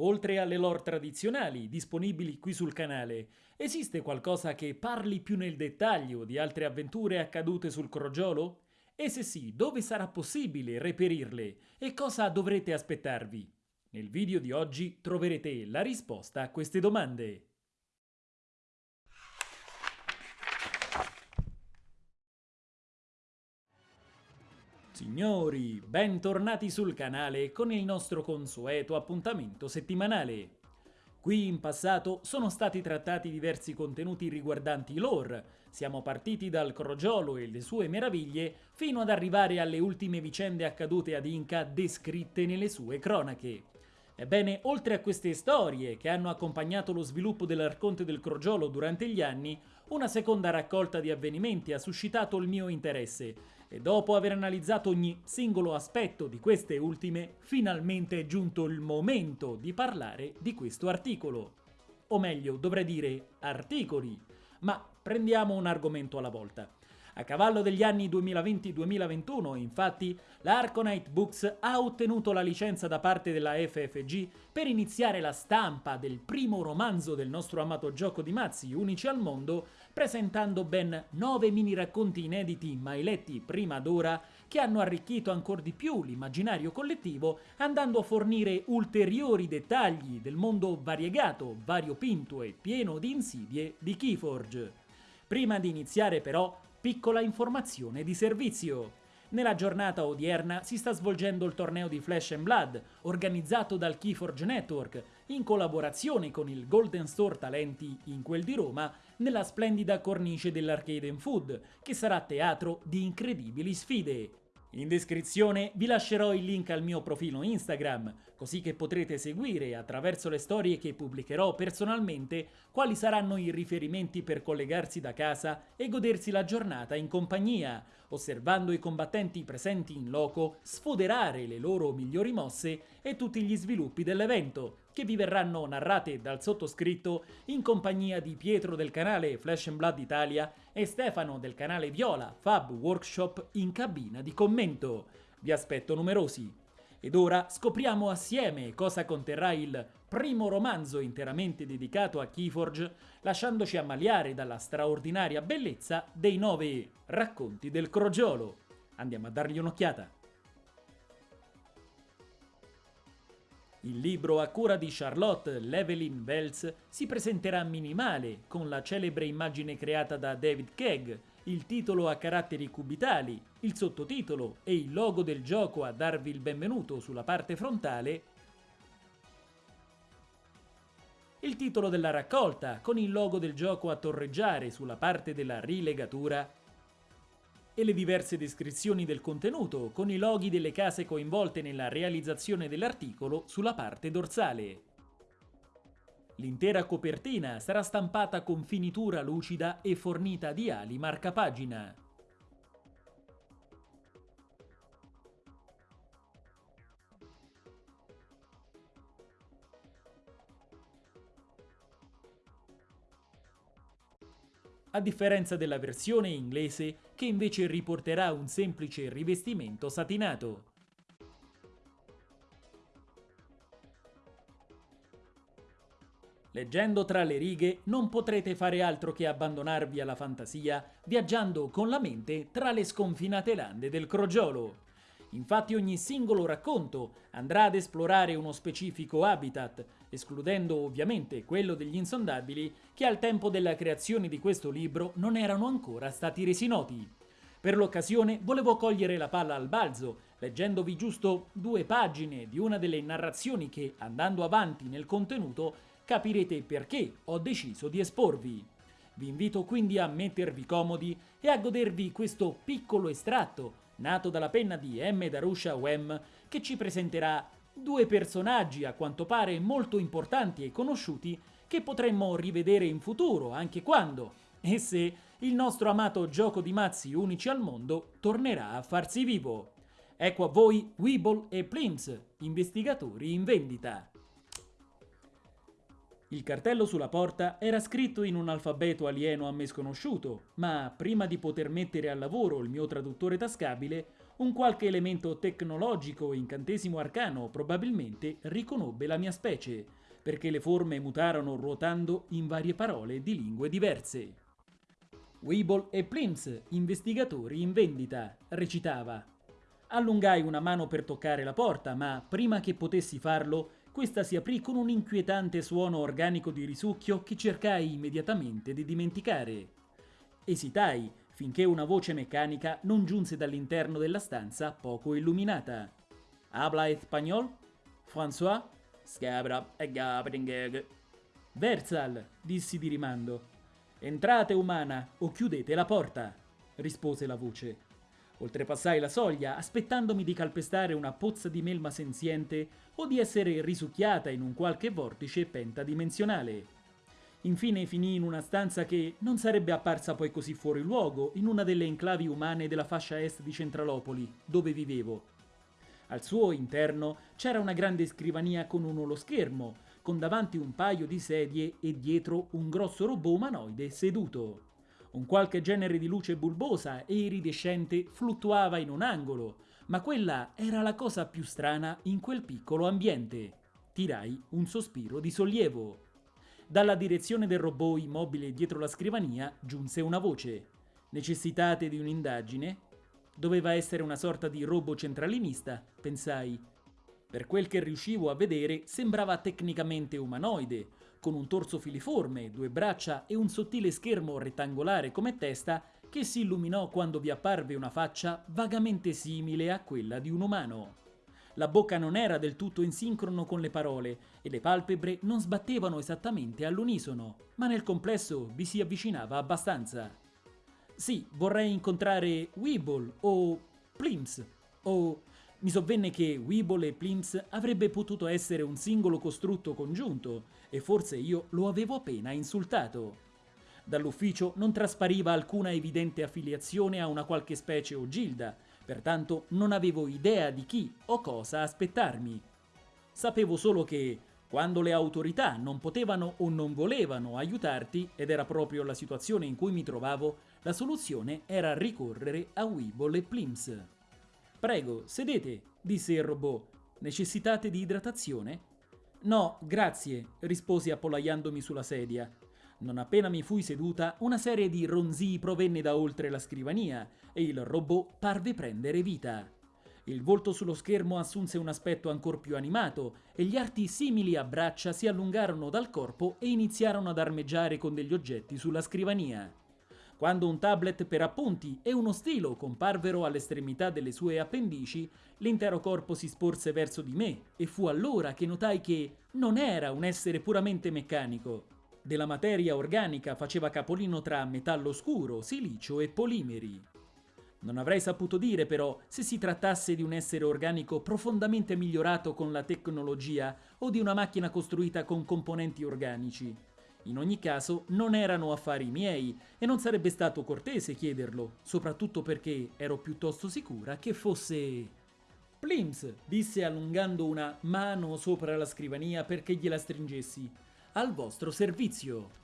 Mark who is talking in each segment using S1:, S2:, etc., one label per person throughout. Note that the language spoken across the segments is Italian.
S1: Oltre alle lore tradizionali disponibili qui sul canale, esiste qualcosa che parli più nel dettaglio di altre avventure accadute sul crogiolo? E se sì, dove sarà possibile reperirle e cosa dovrete aspettarvi? Nel video di oggi troverete la risposta a queste domande. Signori, bentornati sul canale con il nostro consueto appuntamento settimanale. Qui in passato sono stati trattati diversi contenuti riguardanti lore, siamo partiti dal crogiolo e le sue meraviglie fino ad arrivare alle ultime vicende accadute ad Inca descritte nelle sue cronache. Ebbene, oltre a queste storie che hanno accompagnato lo sviluppo dell'Arconte del Crogiolo durante gli anni, una seconda raccolta di avvenimenti ha suscitato il mio interesse e dopo aver analizzato ogni singolo aspetto di queste ultime, finalmente è giunto il momento di parlare di questo articolo. O meglio, dovrei dire articoli. Ma prendiamo un argomento alla volta. A cavallo degli anni 2020-2021, infatti, la Arconite Books ha ottenuto la licenza da parte della FFG per iniziare la stampa del primo romanzo del nostro amato gioco di mazzi, unici al mondo, presentando ben nove mini racconti inediti mai letti prima d'ora che hanno arricchito ancora di più l'immaginario collettivo andando a fornire ulteriori dettagli del mondo variegato, variopinto e pieno di insidie di Keyforge. Prima di iniziare però Piccola informazione di servizio. Nella giornata odierna si sta svolgendo il torneo di Flash and Blood, organizzato dal Keyforge Network, in collaborazione con il Golden Store Talenti in quel di Roma, nella splendida cornice dell'Arcade Food, che sarà teatro di incredibili sfide. In descrizione vi lascerò il link al mio profilo Instagram, così che potrete seguire attraverso le storie che pubblicherò personalmente quali saranno i riferimenti per collegarsi da casa e godersi la giornata in compagnia, osservando i combattenti presenti in loco, sfoderare le loro migliori mosse e tutti gli sviluppi dell'evento, che vi verranno narrate dal sottoscritto in compagnia di Pietro del canale Flash and Blood Italia e Stefano del canale Viola Fab Workshop in cabina di commento. Vi aspetto numerosi. Ed ora scopriamo assieme cosa conterrà il primo romanzo interamente dedicato a Keyforge, lasciandoci ammaliare dalla straordinaria bellezza dei nove racconti del crogiolo. Andiamo a dargli un'occhiata. Il libro a cura di Charlotte Levelin Wells si presenterà minimale, con la celebre immagine creata da David Kegg, il titolo a caratteri cubitali, il sottotitolo e il logo del gioco a darvi il benvenuto sulla parte frontale, il titolo della raccolta con il logo del gioco a torreggiare sulla parte della rilegatura e le diverse descrizioni del contenuto con i loghi delle case coinvolte nella realizzazione dell'articolo sulla parte dorsale. L'intera copertina sarà stampata con finitura lucida e fornita di ali marcapagina. a differenza della versione inglese che invece riporterà un semplice rivestimento satinato. Leggendo tra le righe non potrete fare altro che abbandonarvi alla fantasia viaggiando con la mente tra le sconfinate lande del crogiolo. Infatti ogni singolo racconto andrà ad esplorare uno specifico habitat, escludendo ovviamente quello degli insondabili che al tempo della creazione di questo libro non erano ancora stati resi noti. Per l'occasione volevo cogliere la palla al balzo, leggendovi giusto due pagine di una delle narrazioni che, andando avanti nel contenuto, capirete perché ho deciso di esporvi. Vi invito quindi a mettervi comodi e a godervi questo piccolo estratto nato dalla penna di M. Darusha Wem, che ci presenterà due personaggi a quanto pare molto importanti e conosciuti che potremmo rivedere in futuro, anche quando, e se, il nostro amato gioco di mazzi unici al mondo tornerà a farsi vivo. Ecco a voi Weeble e Plims, investigatori in vendita. Il cartello sulla porta era scritto in un alfabeto alieno a me sconosciuto, ma prima di poter mettere al lavoro il mio traduttore tascabile, un qualche elemento tecnologico o incantesimo arcano probabilmente riconobbe la mia specie, perché le forme mutarono ruotando in varie parole di lingue diverse. Weeble e Plims, investigatori in vendita, recitava. Allungai una mano per toccare la porta, ma prima che potessi farlo, questa si aprì con un inquietante suono organico di risucchio che cercai immediatamente di dimenticare. Esitai finché una voce meccanica non giunse dall'interno della stanza poco illuminata. Habla espagnol? François? Scabra e Gabringeg. Versal, dissi di rimando. Entrate, umana, o chiudete la porta, rispose la voce. Oltrepassai la soglia, aspettandomi di calpestare una pozza di melma senziente o di essere risucchiata in un qualche vortice pentadimensionale. Infine finì in una stanza che non sarebbe apparsa poi così fuori luogo in una delle enclavi umane della fascia est di Centralopoli, dove vivevo. Al suo interno c'era una grande scrivania con un oloschermo, con davanti un paio di sedie e dietro un grosso robot umanoide seduto. Un qualche genere di luce bulbosa e iridescente fluttuava in un angolo, ma quella era la cosa più strana in quel piccolo ambiente. Tirai un sospiro di sollievo. Dalla direzione del robot immobile dietro la scrivania giunse una voce. Necessitate di un'indagine? Doveva essere una sorta di robot centralinista, pensai. Per quel che riuscivo a vedere, sembrava tecnicamente umanoide, con un torso filiforme, due braccia e un sottile schermo rettangolare come testa che si illuminò quando vi apparve una faccia vagamente simile a quella di un umano. La bocca non era del tutto in sincrono con le parole e le palpebre non sbattevano esattamente all'unisono, ma nel complesso vi si avvicinava abbastanza. Sì, vorrei incontrare Weeble o Plims o mi sovvenne che Weeble e Plims avrebbe potuto essere un singolo costrutto congiunto, e forse io lo avevo appena insultato. Dall'ufficio non traspariva alcuna evidente affiliazione a una qualche specie o gilda, pertanto non avevo idea di chi o cosa aspettarmi. Sapevo solo che, quando le autorità non potevano o non volevano aiutarti, ed era proprio la situazione in cui mi trovavo, la soluzione era ricorrere a Weeble e Plims. Prego, sedete, disse il robot. Necessitate di idratazione? No, grazie, risposi appollaiandomi sulla sedia. Non appena mi fui seduta, una serie di ronzii provenne da oltre la scrivania e il robot parve prendere vita. Il volto sullo schermo assunse un aspetto ancor più animato e gli arti simili a braccia si allungarono dal corpo e iniziarono ad armeggiare con degli oggetti sulla scrivania. Quando un tablet per appunti e uno stilo comparvero all'estremità delle sue appendici, l'intero corpo si sporse verso di me e fu allora che notai che non era un essere puramente meccanico. Della materia organica faceva capolino tra metallo scuro, silicio e polimeri. Non avrei saputo dire però se si trattasse di un essere organico profondamente migliorato con la tecnologia o di una macchina costruita con componenti organici. In ogni caso non erano affari miei e non sarebbe stato cortese chiederlo, soprattutto perché ero piuttosto sicura che fosse... Plims, disse allungando una mano sopra la scrivania perché gliela stringessi. Al vostro servizio.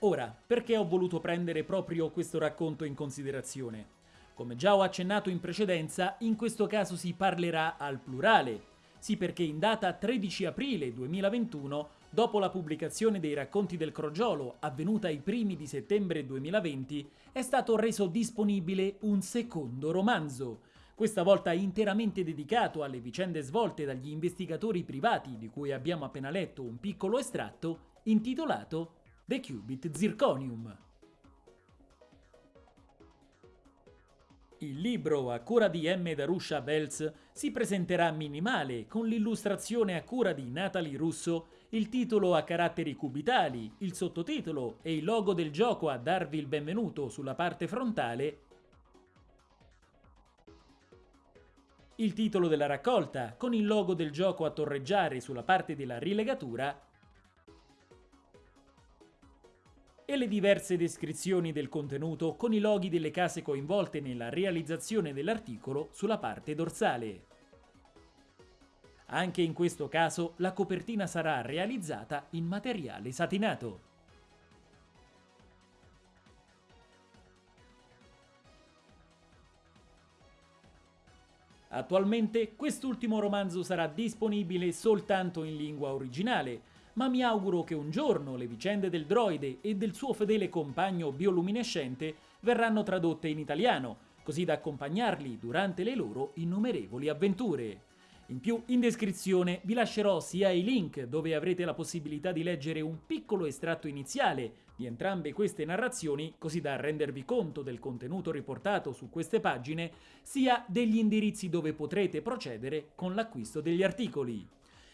S1: Ora, perché ho voluto prendere proprio questo racconto in considerazione? Come già ho accennato in precedenza, in questo caso si parlerà al plurale. Sì, perché in data 13 aprile 2021 Dopo la pubblicazione dei racconti del crogiolo, avvenuta ai primi di settembre 2020, è stato reso disponibile un secondo romanzo, questa volta interamente dedicato alle vicende svolte dagli investigatori privati di cui abbiamo appena letto un piccolo estratto, intitolato The Qubit Zirconium. Il libro a cura di M. Darusha Belz si presenterà minimale con l'illustrazione a cura di Natalie Russo il titolo a caratteri cubitali, il sottotitolo e il logo del gioco a darvi il benvenuto sulla parte frontale, il titolo della raccolta con il logo del gioco a torreggiare sulla parte della rilegatura e le diverse descrizioni del contenuto con i loghi delle case coinvolte nella realizzazione dell'articolo sulla parte dorsale. Anche in questo caso la copertina sarà realizzata in materiale satinato. Attualmente quest'ultimo romanzo sarà disponibile soltanto in lingua originale, ma mi auguro che un giorno le vicende del droide e del suo fedele compagno bioluminescente verranno tradotte in italiano, così da accompagnarli durante le loro innumerevoli avventure. In più, in descrizione vi lascerò sia i link dove avrete la possibilità di leggere un piccolo estratto iniziale di entrambe queste narrazioni, così da rendervi conto del contenuto riportato su queste pagine, sia degli indirizzi dove potrete procedere con l'acquisto degli articoli.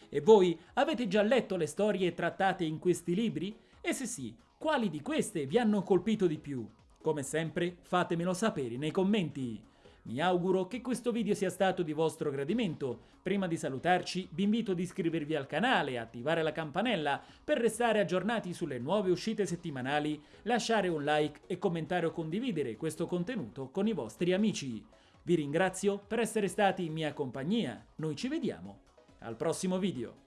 S1: E voi avete già letto le storie trattate in questi libri? E se sì, quali di queste vi hanno colpito di più? Come sempre, fatemelo sapere nei commenti. Mi auguro che questo video sia stato di vostro gradimento. Prima di salutarci vi invito ad iscrivervi al canale e attivare la campanella per restare aggiornati sulle nuove uscite settimanali, lasciare un like e commentare o condividere questo contenuto con i vostri amici. Vi ringrazio per essere stati in mia compagnia, noi ci vediamo al prossimo video.